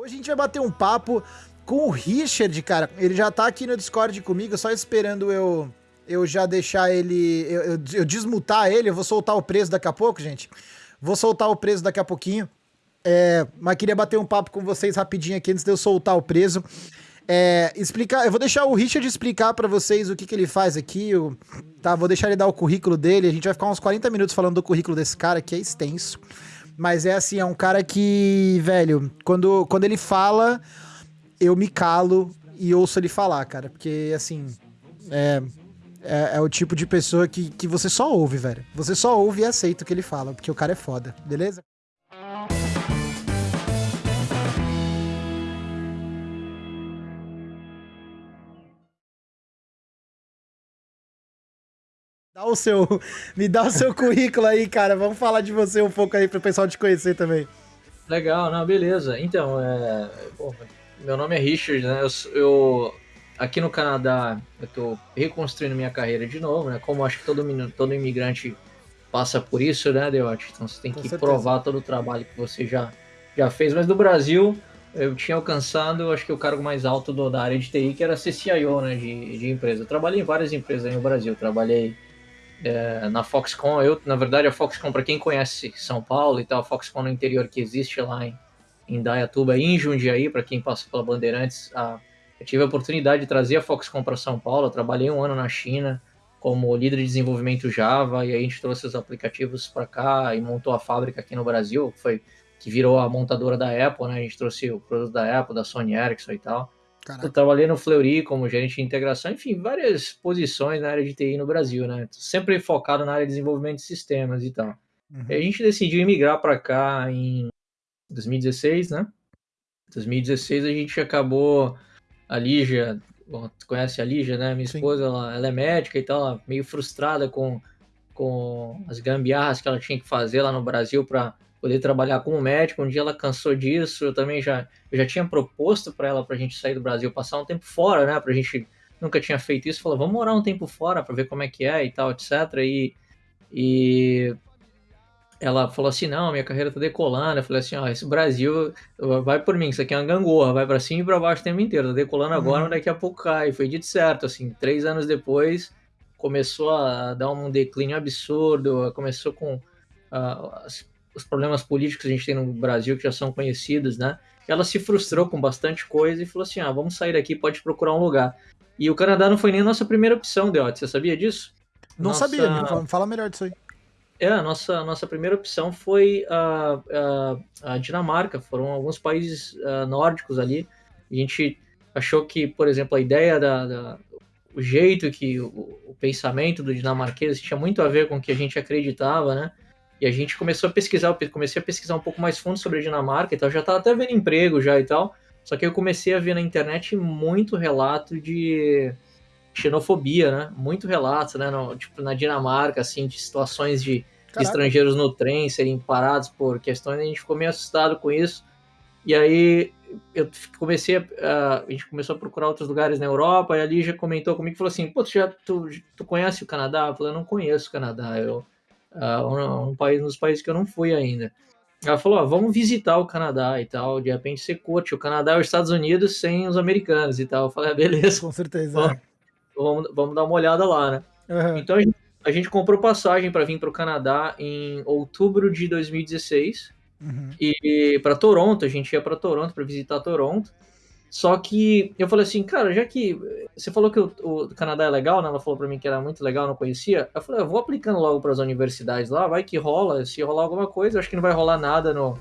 Hoje a gente vai bater um papo com o Richard, cara. Ele já tá aqui no Discord comigo, só esperando eu eu já deixar ele. Eu, eu, eu desmutar ele. Eu vou soltar o preço daqui a pouco, gente. Vou soltar o preço daqui a pouquinho. É, mas queria bater um papo com vocês rapidinho aqui antes de eu soltar o preso. É, explicar, eu vou deixar o Richard explicar para vocês o que, que ele faz aqui. Eu, tá, vou deixar ele dar o currículo dele. A gente vai ficar uns 40 minutos falando do currículo desse cara, que é extenso. Mas é assim, é um cara que, velho, quando, quando ele fala, eu me calo e ouço ele falar, cara. Porque, assim, é, é, é, o tipo de pessoa que, que você só ouve, velho. Você só ouve e aceita o que ele fala, porque o cara é foda, beleza? Dá o seu, me dá o seu currículo aí, cara. Vamos falar de você um pouco aí para o pessoal te conhecer também. Legal, não, beleza. Então, é, bom, meu nome é Richard, né? Eu, eu, aqui no Canadá eu tô reconstruindo minha carreira de novo, né? Como acho que todo, todo imigrante passa por isso, né, Deote? Então você tem que provar todo o trabalho que você já, já fez. Mas no Brasil, eu tinha alcançado, acho que o cargo mais alto do, da área de TI, que era ser CIO, né, de, de empresa. Eu trabalhei em várias empresas aí no Brasil. trabalhei é, na Foxconn. Eu, na verdade, a Foxconn, para quem conhece São Paulo e tal, a Foxconn no interior que existe lá em, em Dayatuba em Jundiaí, para quem passa pela Bandeirantes, a, eu tive a oportunidade de trazer a Foxconn para São Paulo. Eu trabalhei um ano na China como líder de desenvolvimento Java e aí a gente trouxe os aplicativos para cá e montou a fábrica aqui no Brasil, que foi que virou a montadora da Apple, né? A gente trouxe o produto da Apple, da Sony Ericsson e tal. Caraca. Eu trabalhei no Fleury como gerente de integração, enfim, várias posições na área de TI no Brasil, né? Sempre focado na área de desenvolvimento de sistemas e tal. Uhum. E a gente decidiu migrar para cá em 2016, né? 2016 a gente acabou a Lígia, bom, tu conhece a Lígia, né? Minha esposa, ela, ela, é médica e tal, meio frustrada com, com as gambiarras que ela tinha que fazer lá no Brasil para poder trabalhar como médico. Um dia ela cansou disso, eu também já, eu já tinha proposto para ela para a gente sair do Brasil, passar um tempo fora, né? Para a gente nunca tinha feito isso, falou, vamos morar um tempo fora para ver como é que é e tal, etc. E, e ela falou assim, não, minha carreira tá decolando. Eu falei assim, ó, esse Brasil vai por mim, isso aqui é uma gangorra, vai para cima e para baixo o tempo inteiro, tá decolando agora, uhum. mas daqui a pouco cai. Foi dito certo, assim, três anos depois começou a dar um declínio absurdo, começou com uh, as os problemas políticos que a gente tem no Brasil, que já são conhecidos, né? Ela se frustrou com bastante coisa e falou assim: ah, vamos sair daqui, pode procurar um lugar. E o Canadá não foi nem a nossa primeira opção, Deote, você sabia disso? Não nossa... sabia, me fala melhor disso aí. É, a nossa, a nossa primeira opção foi a, a, a Dinamarca, foram alguns países uh, nórdicos ali. A gente achou que, por exemplo, a ideia da, da o jeito que o, o, pensamento do dinamarquês tinha muito a ver com o que a gente acreditava, né? E a gente começou a pesquisar, eu comecei a pesquisar um pouco mais fundo sobre a Dinamarca e tal, já estava até vendo emprego já e tal. Só que eu comecei a ver na internet muito relato de xenofobia, né? Muito relato, né? No, tipo, na Dinamarca, assim, de situações de estrangeiros no trem serem parados por questões, a gente ficou meio assustado com isso. E aí eu comecei a, a gente começou a procurar outros lugares na Europa, e ali já comentou comigo, falou assim, pô, tu já tu, tu conhece o Canadá? Eu falei, eu não conheço o Canadá, eu uh, um, país, nos países que eu não fui ainda. Ela falou, ó, vamos visitar o Canadá e tal, de repente você curte, o Canadá é os Estados Unidos sem os americanos e tal. Eu falei, ah, beleza. Com certeza. Vamos, vamos, dar uma olhada lá, né? Uhum. Então a gente, a gente comprou passagem para vir para o Canadá em outubro de 2016. Uhum. E para Toronto, a gente ia para Toronto para visitar Toronto. Só que eu falei assim, cara, já que você falou que o, o Canadá é legal, né? Ela falou para mim que era muito legal, não conhecia. Eu falei, eu vou aplicando logo para as universidades lá, vai que rola. Se rolar alguma coisa, acho que não vai rolar nada no,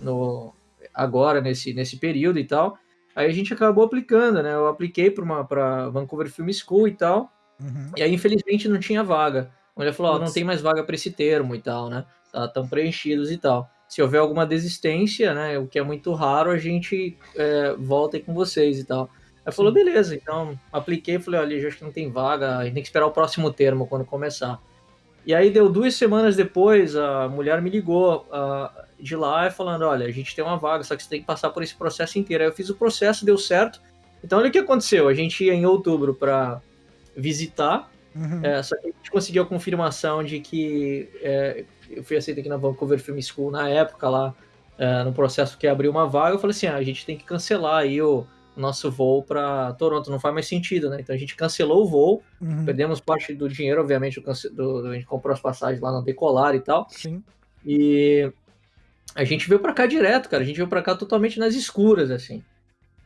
no agora nesse nesse período e tal. Aí a gente acabou aplicando, né? Eu apliquei para uma para Vancouver Film School e tal. Uhum. E aí infelizmente não tinha vaga. Ele falou, oh, não tem mais vaga para esse termo e tal, né? Tá tão preenchidos e tal se houver alguma desistência, né, o que é muito raro, a gente é, volta aí com vocês e tal. Aí falou, beleza, então apliquei, falei, olha, acho que não tem vaga, a gente tem que esperar o próximo termo quando começar. E aí deu duas semanas depois, a mulher me ligou uh, de lá falando, olha, a gente tem uma vaga, só que você tem que passar por esse processo inteiro. Aí eu fiz o processo, deu certo. Então olha o que aconteceu, a gente ia em outubro para visitar, uhum. é, só que a gente conseguiu a confirmação de que é, eu fui aceito aqui na Vancouver Film School na época lá, uh, no processo que abriu uma vaga, eu falei assim, ah, a gente tem que cancelar aí o nosso voo para Toronto, não faz mais sentido, né? Então a gente cancelou o voo, uhum. perdemos parte do dinheiro, obviamente, do, do, a gente comprou as passagens lá no Decolar e tal. Sim. E a gente veio para cá direto, cara. A gente veio para cá totalmente nas escuras, assim.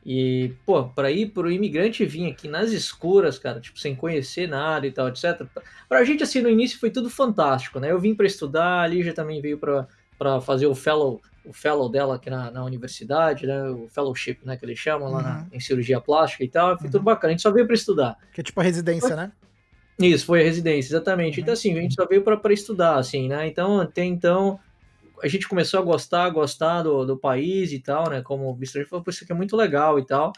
E, pô, para ir pro imigrante vir aqui nas escuras, cara, tipo, sem conhecer nada e tal, etc. Pra gente, assim, no início foi tudo fantástico, né? Eu vim para estudar, a Lígia também veio para fazer o fellow o fellow dela aqui na, na universidade, né? O fellowship, né? Que eles chamam lá na, uhum. em cirurgia plástica e tal. Foi uhum. tudo bacana. A gente só veio para estudar. Que é tipo a residência, né? Isso, foi a residência, exatamente. Uhum. Então, assim, a gente só veio para estudar, assim, né? Então, até então, a gente começou a gostar, gostar do, do país e tal, né? Como o Bistra falou, isso aqui é muito legal e tal.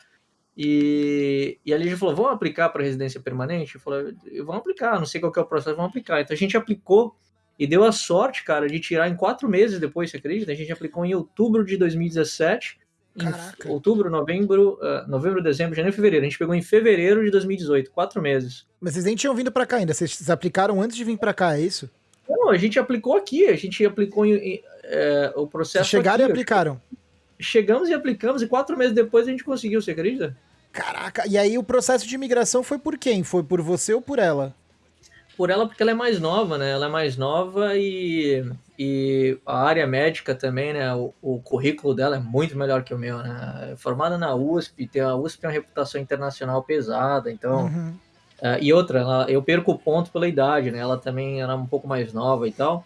E, e a Lígia falou, vamos aplicar para residência permanente? Eu falei, vamos aplicar, não sei qual que é o processo, vamos aplicar. Então a gente aplicou e deu a sorte, cara, de tirar em quatro meses depois, você acredita? A gente aplicou em outubro de 2017. Caraca. Em outubro, novembro, uh, novembro, dezembro, janeiro, fevereiro. A gente pegou em fevereiro de 2018, quatro meses. Mas vocês nem tinham vindo para cá ainda, vocês aplicaram antes de vir para cá, é isso? Não, a gente aplicou aqui, a gente aplicou em é, o processo. Vocês chegaram aqui, e aplicaram? Chegamos e aplicamos, e quatro meses depois a gente conseguiu, você acredita? Caraca, e aí o processo de imigração foi por quem? Foi por você ou por ela? por ela porque ela é mais nova, né? Ela é mais nova e, e a área médica também, né? O, o currículo dela é muito melhor que o meu, né? É formada na USP, tem a USP tem uma reputação internacional pesada, então. Uhum. Uh, e outra, ela, eu perco ponto pela idade, né? Ela também era um pouco mais nova e tal.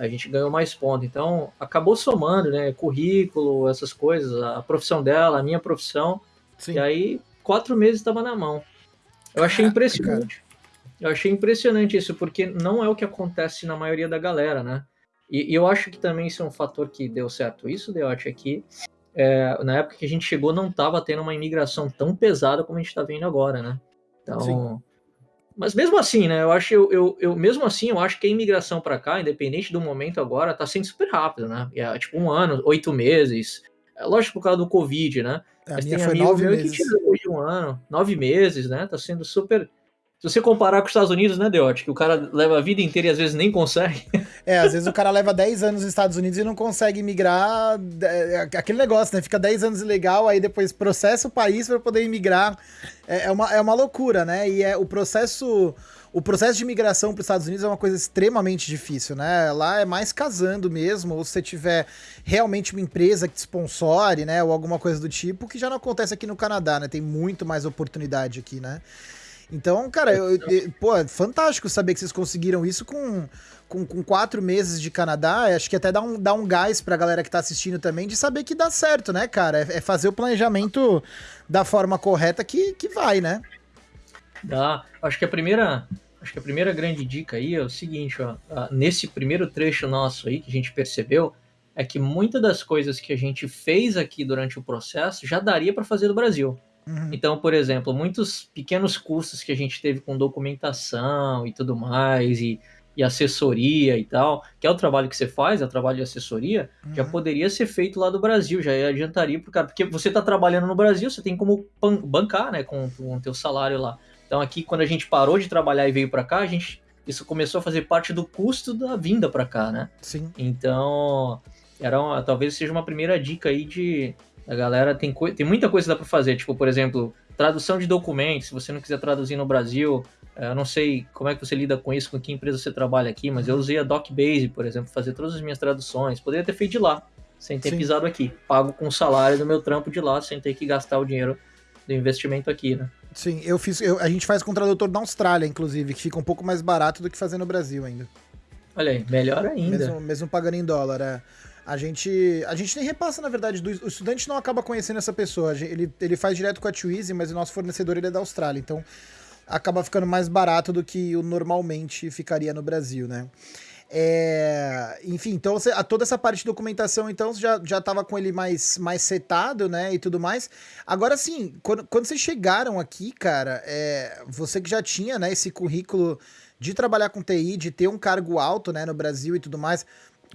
A gente ganhou mais ponto. Então, acabou somando, né? Currículo, essas coisas, a profissão dela, a minha profissão. Sim. E aí, quatro meses estava na mão. Eu achei impressionante. Eu achei impressionante isso, porque não é o que acontece na maioria da galera, né? E, e eu acho que também isso é um fator que deu certo. Isso, Deote, aqui, é, na época que a gente chegou, não estava tendo uma imigração tão pesada como a gente está vendo agora, né? Então. Sim. Mas mesmo assim, né? Eu acho, eu, eu, eu mesmo assim, eu acho que a imigração para cá, independente do momento agora, está sendo super rápido, né? É, tipo um ano, oito meses. É, lógico por causa do Covid, né? A Mas minha tem foi nove meses. que tirou de um ano, nove meses, né? Tá sendo super se você comparar com os Estados Unidos, né, Deote? Que o cara leva a vida inteira e às vezes nem consegue. É, às vezes o cara leva 10 anos nos Estados Unidos e não consegue migrar. É, aquele negócio, né? Fica 10 anos ilegal, aí depois processa o país para poder imigrar. É, é, uma, é uma loucura, né? E é o processo. O processo de imigração para os Estados Unidos é uma coisa extremamente difícil, né? Lá é mais casando mesmo, ou se você tiver realmente uma empresa que te sponsore, né? Ou alguma coisa do tipo, que já não acontece aqui no Canadá, né? Tem muito mais oportunidade aqui, né? Então, cara, eu, eu, pô, é fantástico saber que vocês conseguiram isso com, com, com, quatro meses de Canadá. Acho que até dá um, dá um gás pra galera que tá assistindo também de saber que dá certo, né, cara? É, é fazer o planejamento da forma correta que, que vai, né? Dá. Acho que a primeira. Acho que a primeira grande dica aí é o seguinte, ó. Nesse primeiro trecho nosso aí que a gente percebeu, é que muitas das coisas que a gente fez aqui durante o processo já daria para fazer no Brasil. Uhum. Então, por exemplo, muitos pequenos custos que a gente teve com documentação e tudo mais, e, e assessoria e tal, que é o trabalho que você faz, é o trabalho de assessoria, uhum. já poderia ser feito lá do Brasil, já adiantaria pro cara, porque você está trabalhando no Brasil, você tem como bancar, né, com, com o teu salário lá. Então aqui, quando a gente parou de trabalhar e veio para cá, a gente isso começou a fazer parte do custo da vinda para cá, né? Sim. Então, era uma, talvez seja uma primeira dica aí de a galera tem, tem muita coisa que dá para fazer, tipo, por exemplo, tradução de documentos, se você não quiser traduzir no Brasil, eh, eu não sei como é que você lida com isso, com que empresa você trabalha aqui, mas eu usei a DocBase, por exemplo, fazer todas as minhas traduções. Poderia ter feito de lá, sem ter Sim. pisado aqui. Pago com o salário do meu trampo de lá, sem ter que gastar o dinheiro do investimento aqui, né? Sim, eu fiz. Eu, a gente faz com o tradutor da Austrália, inclusive, que fica um pouco mais barato do que fazer no Brasil ainda. Olha aí, melhor ainda. Mesmo, mesmo pagando em dólar, é. A gente, a gente nem repassa, na verdade, do, o estudante não acaba conhecendo essa pessoa. Ele, ele faz direto com a Twizy, mas o nosso fornecedor ele é da Austrália, então acaba ficando mais barato do que o normalmente ficaria no Brasil, né? É, enfim, então você, a, toda essa parte de documentação, então, você já, já tava com ele mais, mais setado, né, e tudo mais. Agora, sim, quando, quando vocês chegaram aqui, cara, é, você que já tinha, né, esse currículo de trabalhar com TI, de ter um cargo alto, né, no Brasil e tudo mais,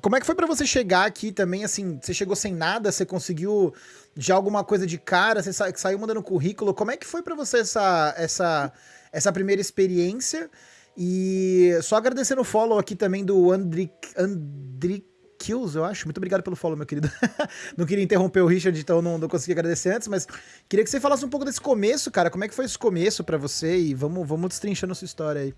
como é que foi para você chegar aqui também, assim, você chegou sem nada, você conseguiu já alguma coisa de cara, você sa saiu mandando currículo, como é que foi para você essa, essa, essa primeira experiência? E só agradecendo o follow aqui também do Andric, Andric Kills, eu acho. Muito obrigado pelo follow, meu querido. não queria interromper o Richard, então não, não consegui agradecer antes, mas queria que você falasse um pouco desse começo, cara. Como é que foi esse começo para você? E vamos, vamos destrinchando sua história aí.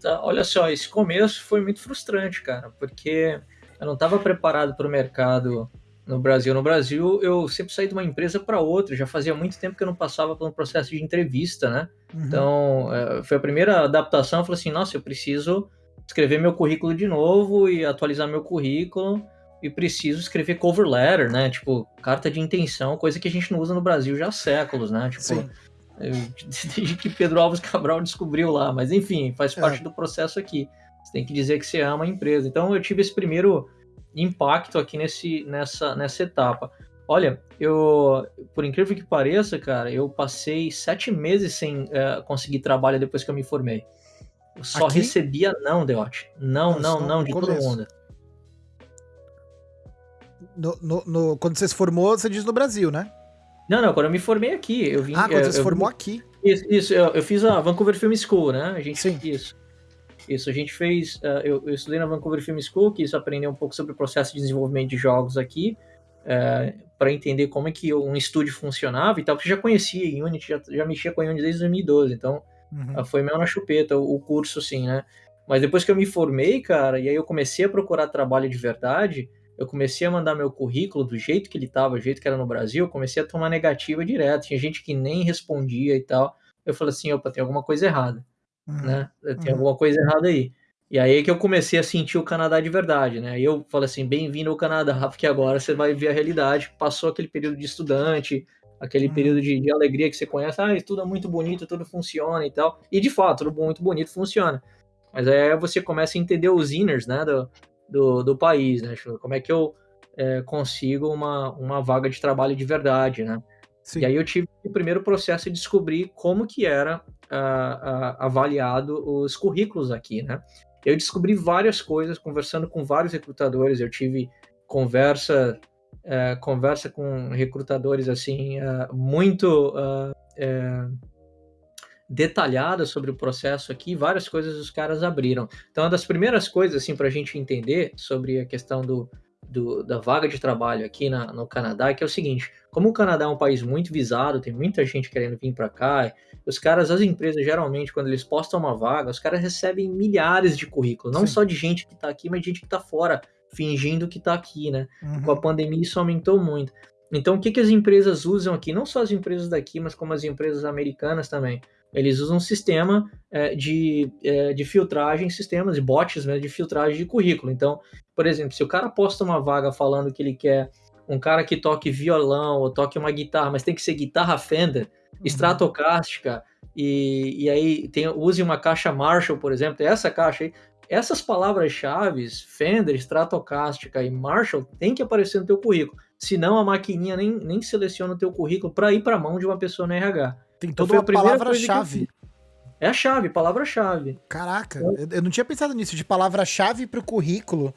Tá, olha só, esse começo foi muito frustrante, cara, porque eu não estava preparado para o mercado no Brasil. No Brasil, eu sempre saí de uma empresa para outra. Já fazia muito tempo que eu não passava por um processo de entrevista, né? Uhum. Então, é, foi a primeira adaptação. Eu falei assim: nossa, eu preciso escrever meu currículo de novo e atualizar meu currículo. E preciso escrever cover letter, né? Tipo, carta de intenção, coisa que a gente não usa no Brasil já há séculos, né? Tipo, Sim. desde que Pedro Alves Cabral descobriu lá. Mas enfim, faz é. parte do processo aqui. Você tem que dizer que você ama a empresa. Então eu tive esse primeiro impacto aqui nesse, nessa, nessa etapa. Olha, eu, por incrível que pareça, cara, eu passei sete meses sem uh, conseguir trabalho depois que eu me formei. Eu só aqui? recebia não, Deote. Não, não, não, de todo mundo. No, no, no, quando você se formou, você diz no Brasil, né? Não, não, quando eu me formei aqui. Eu vim, ah, quando eu, você se formou aqui. Isso, isso eu, eu, fiz a Vancouver Film School, né? A gente, Sim. Isso. Isso, a gente fez. Uh, eu, eu, estudei na Vancouver Film School, que isso aprender um pouco sobre o processo de desenvolvimento de jogos aqui, uh, é, para entender como é que um estúdio funcionava e tal, porque já conhecia Unity, já, já mexia com a Unity desde 2012, então uhum. uh, foi meio na chupeta o, o curso, assim, né? Mas depois que eu me formei, cara, e aí eu comecei a procurar trabalho de verdade, eu comecei a mandar meu currículo do jeito que ele estava, do jeito que era no Brasil, eu comecei a tomar negativa direto. Tinha gente que nem respondia e tal. Eu falei assim, opa, tem alguma coisa errada uhum. né? Tem uhum. alguma coisa errada aí. E aí que eu comecei a sentir o Canadá de verdade, né? E eu falei assim, bem-vindo ao Canadá, porque agora você vai ver a realidade. Passou aquele período de estudante, aquele uhum. período de, de, alegria que você conhece, ah, tudo é muito bonito, tudo funciona e tal. E de fato, tudo muito bonito funciona. Mas aí você começa a entender os inners, né, do, do, do país, né? Como é que eu é, consigo uma, uma vaga de trabalho de verdade, né? Sim. E aí eu tive o primeiro processo de descobrir como que era avaliado os currículos aqui, né? Eu descobri várias coisas conversando com vários recrutadores. Eu tive conversa uh, conversa com recrutadores assim muito detalhada sobre o processo aqui, várias coisas os caras abriram. Então, uma das primeiras coisas assim para a gente entender sobre a questão do, do, da vaga de trabalho aqui na, no Canadá, que é o seguinte: como o Canadá é um país muito visado, tem muita gente querendo vir para cá, os caras, as empresas, geralmente, quando eles postam uma vaga, os caras recebem milhares de currículos, não Sim. só de gente que está aqui, mas de gente que está fora, fingindo que está aqui, né? Uhum. Com a pandemia isso aumentou muito. Então, o que, que as empresas usam aqui? Não só as empresas daqui, mas como as empresas americanas também. Eles usam um sistema é, de, é, de filtragem, sistemas de bots né, de filtragem de currículo. Então, por exemplo, se o cara posta uma vaga falando que ele quer um cara que toque violão ou toque uma guitarra, mas tem que ser guitarra Fender, uhum. Stratocástica, e, e aí tem, use uma caixa Marshall, por exemplo, essa caixa aí, essas palavras-chave, Fender, Stratocástica e Marshall, tem que aparecer no teu currículo. Senão a maquininha nem, nem seleciona o teu currículo para ir para a mão de uma pessoa no RH. Tem toda então, uma palavra-chave. É a chave, palavra-chave. Caraca, eu, eu não tinha pensado nisso, de palavra-chave para o currículo.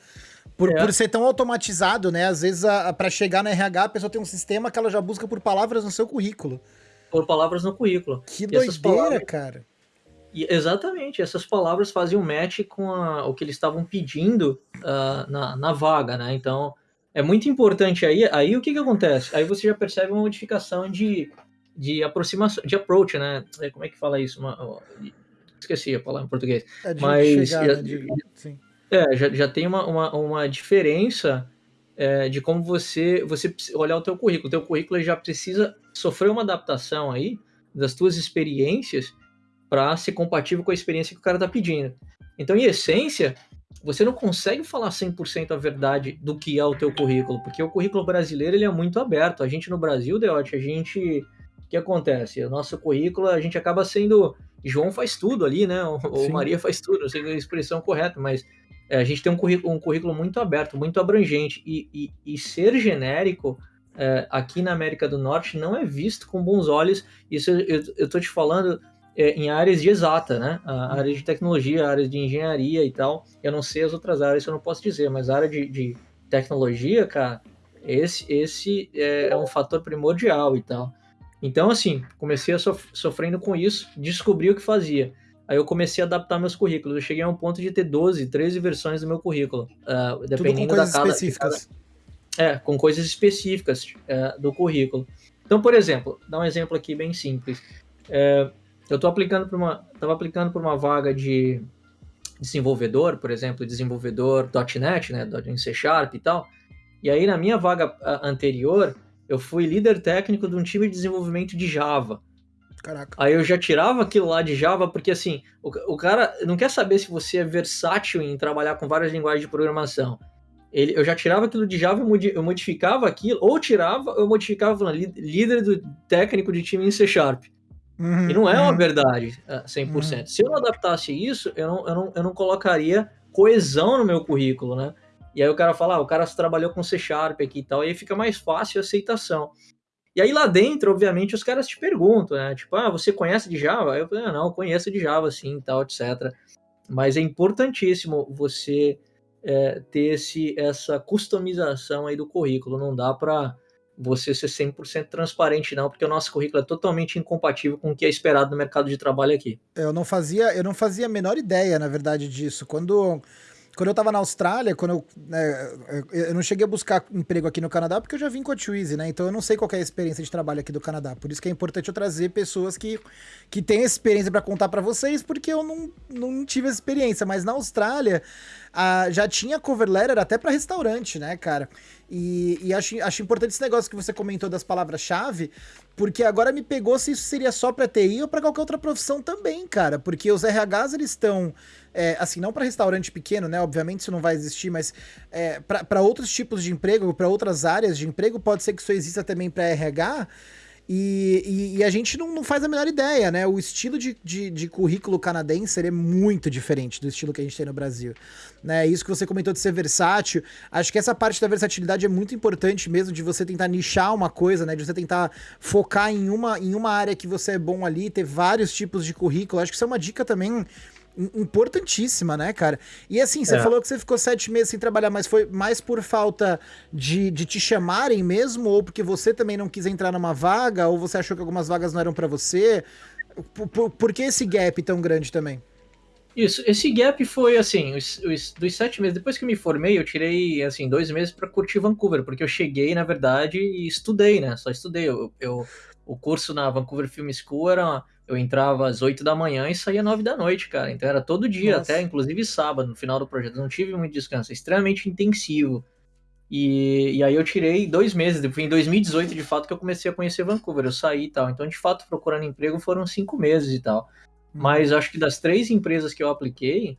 Por, é. por ser tão automatizado, né? Às vezes, para chegar na RH, a pessoa tem um sistema que ela já busca por palavras no seu currículo. Por palavras no currículo. Que e doideira, palavras... cara. E, exatamente, essas palavras faziam match com a, o que eles estavam pedindo uh, na, na vaga, né? Então, é muito importante aí. Aí o que, que acontece? Aí você já percebe uma modificação de, de aproximação, de approach, né? É, como é que fala isso? Uma, esqueci a palavra em português. É Mas chegar, já, né? de. É, já, já tem uma, uma, uma diferença é, de como você você olhar o teu currículo. O teu currículo já precisa sofrer uma adaptação aí das tuas experiências para ser compatível com a experiência que o cara está pedindo. Então, em essência, você não consegue falar 100% a verdade do que é o teu currículo, porque o currículo brasileiro ele é muito aberto. A gente no Brasil, Deote, a gente... Que acontece? O nosso currículo, a gente acaba sendo... João faz tudo ali, né? Ou, ou Maria faz tudo, não sei a expressão correta, mas é, a gente tem um currículo, um currículo muito aberto, muito abrangente, e, e, e ser genérico é, aqui na América do Norte não é visto com bons olhos. Isso eu, estou te falando é, em áreas de exata, né? A área de tecnologia, a área de engenharia e tal. Eu não sei as outras áreas, eu não posso dizer, mas a área de, de tecnologia, cara, esse, esse é, é, um fator primordial e tal. Então, assim, comecei a sof sofrendo com isso, descobri o que fazia. Aí eu comecei a adaptar meus currículos. Eu cheguei a um ponto de ter 12, 13 versões do meu currículo. Uh, dependendo Tudo com coisas da cada, específicas. Cada, é, com coisas específicas uh, do currículo. Então, por exemplo, dá um exemplo aqui bem simples. Uh, eu estou aplicando para uma, estava aplicando para uma vaga de desenvolvedor, por exemplo, desenvolvedor .NET, né, em C Sharp e tal. E aí na minha vaga anterior, eu fui líder técnico de um time de desenvolvimento de Java. Caraca. Aí eu já tirava aquilo lá de Java, porque assim, o, o cara não quer saber se você é versátil em trabalhar com várias linguagens de programação. Ele, eu já tirava aquilo de Java, eu modificava aquilo, ou tirava, eu modificava falando líder do técnico de time em C Sharp. Uhum, e não é uhum. uma verdade 100%. Uhum. Se eu não adaptasse isso, eu não, eu, não, eu não colocaria coesão no meu currículo, né? E aí o cara fala, ah, o cara trabalhou com C Sharp aqui e tal, e aí fica mais fácil a aceitação. E aí lá dentro, obviamente, os caras te perguntam, né? Tipo, ah, você conhece de Java? Eu falei, ah, não, conheço de Java, sim, tal, etc. Mas é importantíssimo você é, ter esse, essa customização aí do currículo. Não dá para você ser 100% transparente não, porque o nosso currículo é totalmente incompatível com o que é esperado no mercado de trabalho aqui. Eu não fazia, eu não fazia a menor ideia, na verdade, disso. Quando quando eu tava na Austrália, quando eu, né, eu não cheguei a buscar emprego aqui no Canadá porque eu já vim com a Twizy, né? Então eu não sei qual é a experiência de trabalho aqui do Canadá. Por isso que é importante eu trazer pessoas que, que têm experiência para contar para vocês, porque eu não, não tive essa experiência. Mas na Austrália já tinha cover letter até para restaurante, né, cara? E, e, acho, acho importante esse negócio que você comentou das palavras-chave, porque agora me pegou se isso seria só para TI ou para qualquer outra profissão também, cara. Porque os RHs eles estão é, assim, não para restaurante pequeno, né? Obviamente isso não vai existir, mas é, para outros tipos de emprego, para outras áreas de emprego, pode ser que isso exista também para RH. E, e, e, a gente não, não, faz a menor ideia, né? O estilo de, de, de, currículo canadense é muito diferente do estilo que a gente tem no Brasil. Né? Isso que você comentou de ser versátil, acho que essa parte da versatilidade é muito importante mesmo, de você tentar nichar uma coisa, né? De você tentar focar em uma, em uma área que você é bom ali, ter vários tipos de currículo. Acho que isso é uma dica também importantíssima, né, cara? E assim, você é. falou que você ficou sete meses sem trabalhar, mas foi mais por falta de, de te chamarem mesmo, ou porque você também não quis entrar numa vaga, ou você achou que algumas vagas não eram para você? Por, por, por, que esse gap tão grande também? Isso, esse gap foi assim, os, os, dos sete meses, depois que eu me formei, eu tirei assim, dois meses para curtir Vancouver, porque eu cheguei, na verdade, e estudei, né? Só estudei. Eu, eu o curso na Vancouver Film School era eu entrava às 8 da manhã e saía 9 da noite, cara. Então era todo dia, Nossa. até inclusive sábado, no final do projeto. Não tive muito descanso, é extremamente intensivo. E, e aí eu tirei dois meses, foi em 2018 de fato que eu comecei a conhecer Vancouver, eu saí e tal. Então, de fato, procurando emprego foram cinco meses e tal. Hum. Mas acho que das três empresas que eu apliquei,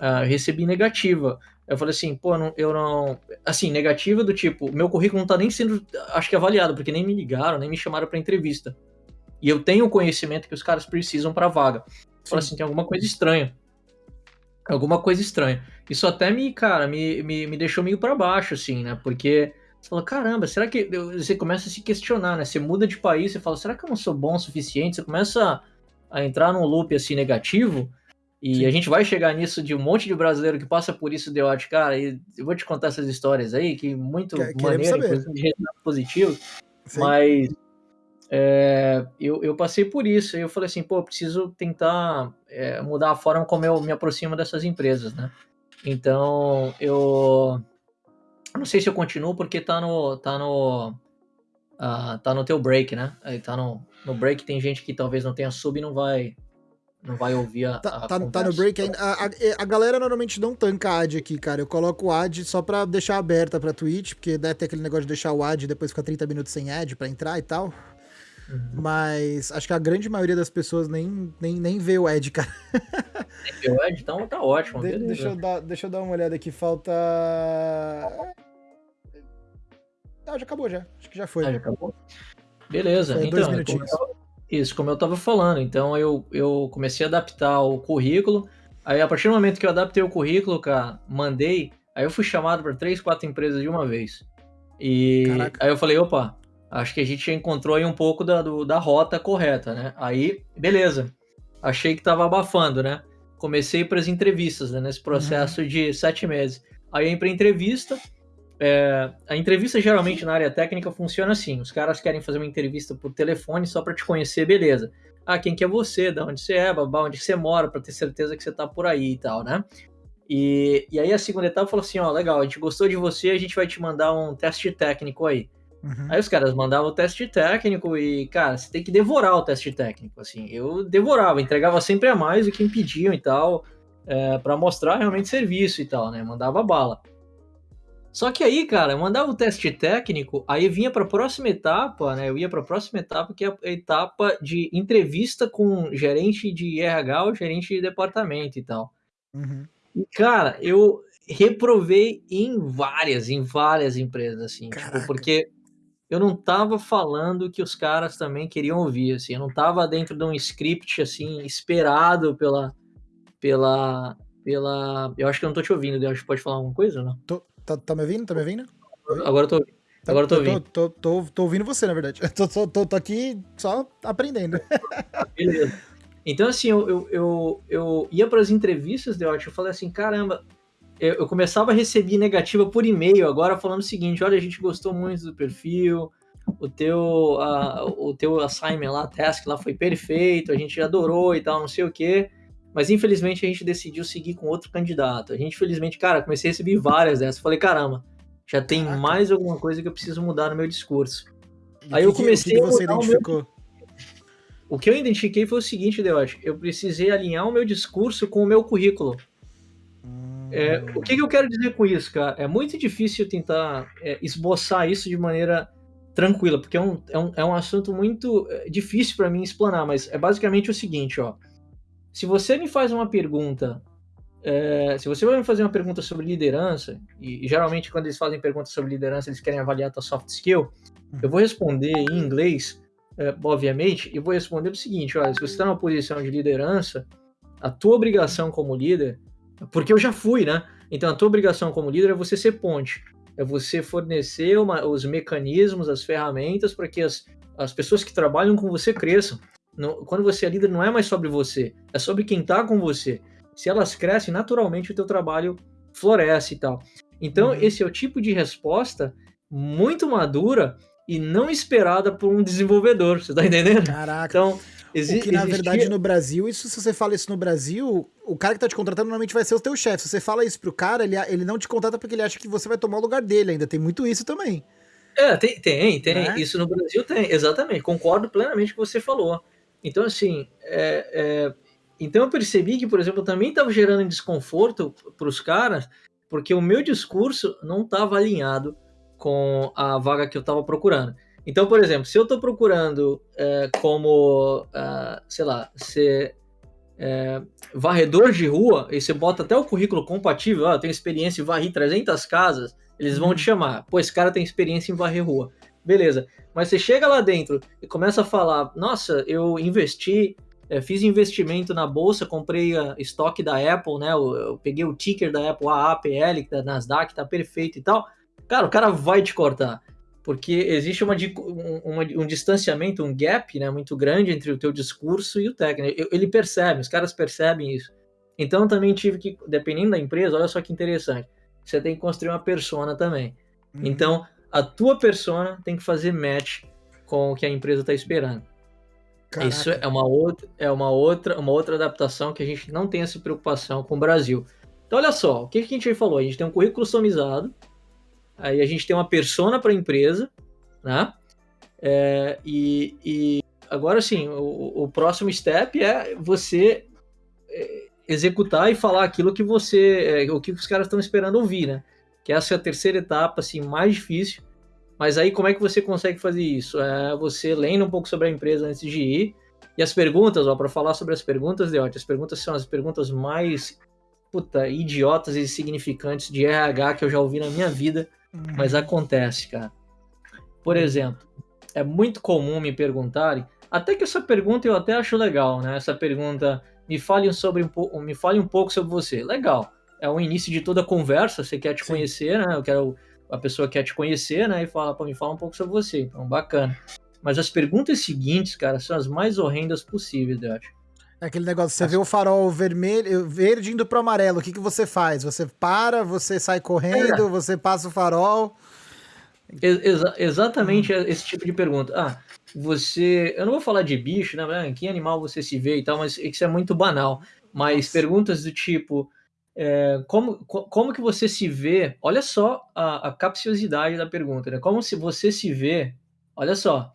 uh, recebi negativa. Eu falei assim, pô, não, eu não. Assim, negativa do tipo, meu currículo não tá nem sendo, acho que avaliado, porque nem me ligaram, nem me chamaram para entrevista. E eu tenho o conhecimento que os caras precisam para vaga. Fala assim, tem alguma coisa estranha. Alguma coisa estranha. Isso até me, cara, me, me, me deixou meio para baixo, assim, né? Porque você fala, caramba, será que. Você começa a se questionar, né? Você muda de país, você fala, será que eu não sou bom o suficiente? Você começa a entrar num loop assim negativo. E Sim. a gente vai chegar nisso de um monte de brasileiro que passa por isso de ódio, cara. E eu vou te contar essas histórias aí, que muito maneiro, inclusive de positivo. Sim. Mas é, eu, eu, passei por isso. Eu falei assim, pô, preciso tentar é, mudar a forma como eu me aproximo dessas empresas, né? Então, eu não sei se eu continuo porque tá no tá no uh, tá no teu break, né? Aí tá no, no break tem gente que talvez não tenha sub e não vai não vai ouvir a, tá, a tá, tá, no break ainda. A, a, a, galera normalmente não tanca ad aqui, cara. Eu coloco o ad só pra deixar aberta pra Twitch, porque deve ter aquele negócio de deixar o ad e depois ficar 30 minutos sem ad pra entrar e tal. Uhum. Mas acho que a grande maioria das pessoas nem, nem, nem vê o Ed, cara. Nem vê o Ed? Então tá ótimo. De, deixa, eu dar, deixa eu dar uma olhada aqui. Falta. Ah, já acabou já. Acho que já foi. Ah, já acabou? Beleza. Foi então, como eu, isso, como eu tava falando. Então eu, eu comecei a adaptar o currículo. Aí a partir do momento que eu adaptei o currículo, cara, mandei. Aí eu fui chamado para três, quatro empresas de uma vez. E Caraca. aí eu falei, opa, acho que a gente encontrou aí um pouco da, do, da rota correta, né? Aí, beleza. Achei que tava abafando, né? Comecei para as entrevistas, né? Nesse processo uhum. de sete meses. Aí eu em entrevista, é, a entrevista geralmente na área técnica funciona assim: os caras querem fazer uma entrevista por telefone só para te conhecer, beleza. Ah, quem que é você, de onde você é, babá, onde você mora, para ter certeza que você tá por aí e tal, né? E, e aí a segunda etapa falou assim: ó, legal, a gente gostou de você, a gente vai te mandar um teste técnico aí. Uhum. Aí os caras mandavam o teste técnico e, cara, você tem que devorar o teste técnico. Assim, eu devorava, entregava sempre a mais do que impediam e tal, é, para mostrar realmente serviço e tal, né? Mandava bala. Só que aí, cara, eu mandava o teste técnico, aí vinha para a próxima etapa, né? Eu ia para a próxima etapa, que é a etapa de entrevista com gerente de RH ou gerente de departamento e tal. Uhum. E, cara, eu reprovei em várias, em várias empresas, assim, tipo, porque eu não tava falando que os caras também queriam ouvir, assim, eu não tava dentro de um script, assim, esperado pela, pela, pela, eu acho que eu não tô te ouvindo, eu acho que pode falar alguma coisa ou não? Tô, tá, tá me ouvindo? Tá me ouvindo? Agora eu tô ouvindo. Tá, Agora eu tô ouvindo. Tô, tô, tô, tô, ouvindo você, na verdade. Tô, tô, tô, aqui só aprendendo. Beleza. Então, assim, eu, eu, eu, eu ia para as entrevistas de ótimo, eu falei assim, caramba, eu, eu, começava a receber negativa por e-mail agora falando o seguinte, olha, a gente gostou muito do perfil, o teu, a, o teu assignment lá, task lá foi perfeito, a gente adorou e tal, não sei o quê. Mas infelizmente a gente decidiu seguir com outro candidato. A gente, infelizmente, cara, comecei a receber várias dessas. Falei, caramba, já tem Caraca. mais alguma coisa que eu preciso mudar no meu discurso. E Aí que, eu comecei que, que você identificou? Meu... O que eu identifiquei foi o seguinte, Deote, eu precisei alinhar o meu discurso com o meu currículo. É, o que, que, eu quero dizer com isso, cara? É muito difícil tentar é, esboçar isso de maneira tranquila, porque é um, é um, é um assunto muito é, difícil para mim explanar, mas é basicamente o seguinte, ó se você me faz uma pergunta, é, se você vai me fazer uma pergunta sobre liderança, e, e, geralmente quando eles fazem perguntas sobre liderança, eles querem avaliar a tua soft skill, eu vou responder em inglês, é, obviamente, e vou responder o seguinte, olha, se você está numa posição de liderança, a tua obrigação como líder, porque eu já fui, né? Então a tua obrigação como líder é você ser ponte, é você fornecer uma, os mecanismos, as ferramentas para que as, as pessoas que trabalham com você cresçam. Não, quando você é líder, não é mais sobre você, é sobre quem está com você. Se elas crescem, naturalmente o teu trabalho floresce e tal. Então, uhum. esse é o tipo de resposta muito madura e não esperada por um desenvolvedor, você tá entendendo? Caraca. Então, exi- o que na existia... verdade no Brasil, isso se você fala isso no Brasil, o cara que tá te contratando normalmente vai ser o teu chefe. Se você fala isso pro cara, ele, ele não te contrata porque ele acha que você vai tomar o lugar dele, ainda tem muito isso também. É, tem, tem, tem. Né? Isso no Brasil tem, exatamente. Concordo plenamente com o que você falou. Então, assim, é, é, então eu percebi que, por exemplo, também estava gerando desconforto para os caras, porque o meu discurso não estava alinhado com a vaga que eu estava procurando. Então, por exemplo, se eu estou procurando é, como, uh, sei lá, ser é, varredor de rua, e você bota até o currículo compatível, ah, eu tenho experiência em varrer 300 casas, eles vão te uhum. chamar. Pô, esse cara tem experiência em varrer rua. Beleza. Mas você chega lá dentro e começa a falar: nossa, eu investi, é, fiz investimento na bolsa, comprei a estoque da Apple, né? Eu, eu, peguei o ticker da Apple, a APL, da Nasdaq, tá perfeito e tal. Cara, o cara vai te cortar. Porque existe uma, uma, um distanciamento, um gap né, muito grande entre o teu discurso e o técnico. Ele percebe, os caras percebem isso. Então também tive que, dependendo da empresa, olha só que interessante, você tem que construir uma persona também. Uhum. Então, a tua persona tem que fazer match com o que a empresa está esperando. Caraca. Isso é uma outra, é uma outra, uma outra adaptação que a gente não tem essa preocupação com o Brasil. Então, olha só, o que, que a gente falou? A gente tem um currículo customizado, aí a gente tem uma persona para a empresa, né? É, e, e, agora sim, o, o, próximo step é você é, executar e falar aquilo que você, é, o que os caras estão esperando ouvir, né? que essa é a terceira etapa, assim, mais difícil. Mas aí como é que você consegue fazer isso? É você lendo um pouco sobre a empresa antes de ir. E as perguntas, ó, para falar sobre as perguntas, Deote, as perguntas são as perguntas mais puta, idiotas e insignificantes de RH que eu já ouvi na minha vida. Mas acontece, cara. Por exemplo, é muito comum me perguntarem, até que essa pergunta eu até acho legal, né? Essa pergunta, me fale sobre um, me fale um pouco sobre você. Legal é o início de toda a conversa, você quer te Sim. conhecer, né? Eu quero a pessoa quer te conhecer, né? E fala, para me fala um pouco sobre você. Então, bacana. Mas as perguntas seguintes, cara, são as mais horrendas possíveis, eu acho. É aquele negócio, você vê o farol vermelho, verde indo pro amarelo, o que, que você faz? Você para, você sai correndo, é. você passa o farol? Exa exatamente esse tipo de pergunta. Ah, você. Eu não vou falar de bicho, né? Que animal você se vê e tal, mas isso é muito banal. Mas Nossa. perguntas do tipo. É, como, como que você se vê? Olha só a, a capciosidade da pergunta, né? Como se você se vê? Olha só.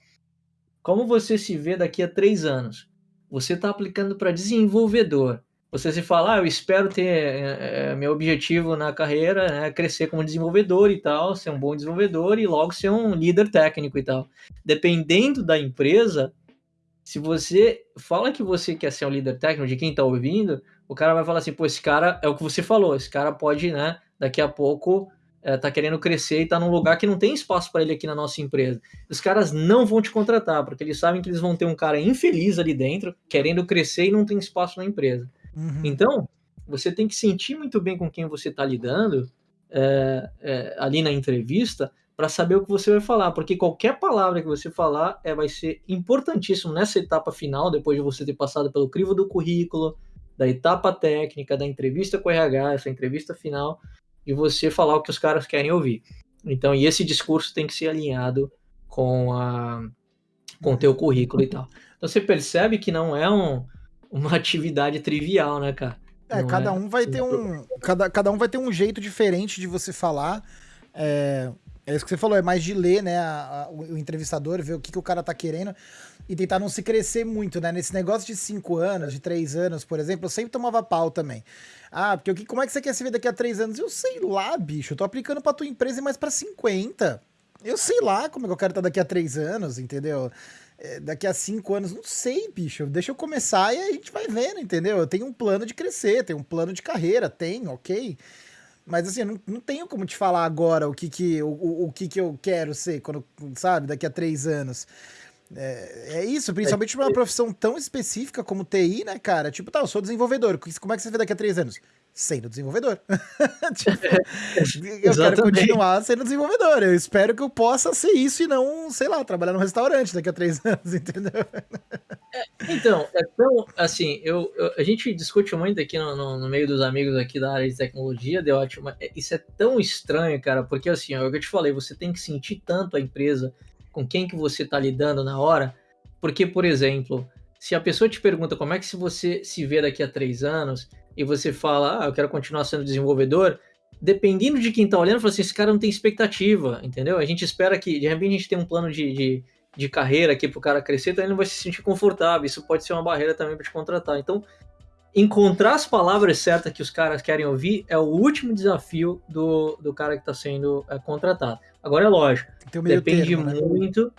Como você se vê daqui a três anos? Você está aplicando para desenvolvedor. Você se fala, ah, eu espero ter é, meu objetivo na carreira, né, crescer como desenvolvedor e tal, ser um bom desenvolvedor e logo ser um líder técnico e tal. Dependendo da empresa, se você fala que você quer ser um líder técnico de quem está ouvindo, o cara vai falar assim, pô, esse cara é o que você falou, esse cara pode, né, daqui a pouco é, tá querendo crescer e tá num lugar que não tem espaço para ele aqui na nossa empresa. Os caras não vão te contratar, porque eles sabem que eles vão ter um cara infeliz ali dentro, querendo crescer e não tem espaço na empresa. Uhum. Então, você tem que sentir muito bem com quem você está lidando é, é, ali na entrevista para saber o que você vai falar, porque qualquer palavra que você falar é, vai ser importantíssimo nessa etapa final, depois de você ter passado pelo crivo do currículo, da etapa técnica, da entrevista com o RH, essa entrevista final, e você falar o que os caras querem ouvir. Então, e esse discurso tem que ser alinhado com a com o teu currículo e tal. Então você percebe que não é um, uma atividade trivial, né, cara? É, cada é, um vai ter um. Cada, cada um vai ter um jeito diferente de você falar. É, é isso que você falou, é mais de ler, né? A, a, o, o, entrevistador, ver o que, que o cara tá querendo e tentar não se crescer muito, né? Nesse negócio de cinco anos, de três anos, por exemplo, eu sempre tomava pau também. Ah, porque o que, como é que você quer se ver daqui a três anos? Eu sei lá, bicho. Eu tô aplicando pra tua empresa e mais pra 50. Eu sei lá como é que eu quero estar daqui a três anos, entendeu? é, daqui a cinco anos, não sei, bicho. Deixa eu começar e a gente vai vendo, entendeu? Eu tenho um plano de crescer, tenho um plano de carreira, tem, ok. Mas assim, eu não, não tenho como te falar agora o que que, o, o que que eu quero ser, quando, sabe, daqui a três anos. É, é isso, principalmente é, uma profissão tão específica como TI, né, cara? Tipo, tá, eu sou desenvolvedor. Como é que você vê daqui a três anos? sendo desenvolvedor. tipo, eu quero continuar sendo desenvolvedor. Eu espero que eu possa ser isso e não, sei lá, trabalhar num restaurante daqui a três anos, entendeu? É, então, é tão assim, eu, eu, a gente discute muito aqui no, no, no, meio dos amigos aqui da área de tecnologia, de ótimo. É, isso é tão estranho, cara, porque assim, é o que eu te falei, você tem que sentir tanto a empresa com quem que você está lidando na hora, porque, por exemplo, se a pessoa te pergunta como é que se você se vê daqui a três anos, e você fala, ah, eu quero continuar sendo desenvolvedor, dependendo de quem tá olhando, fala assim, esse cara não tem expectativa, entendeu? A gente espera que, de repente, a gente tem um plano de, de, de carreira aqui pro cara crescer, então ele não vai se sentir confortável, isso pode ser uma barreira também para te contratar. Então, encontrar as palavras certas que os caras querem ouvir é o último desafio do, do cara que está sendo é, contratado. Agora é lógico, depende termo, né? muito,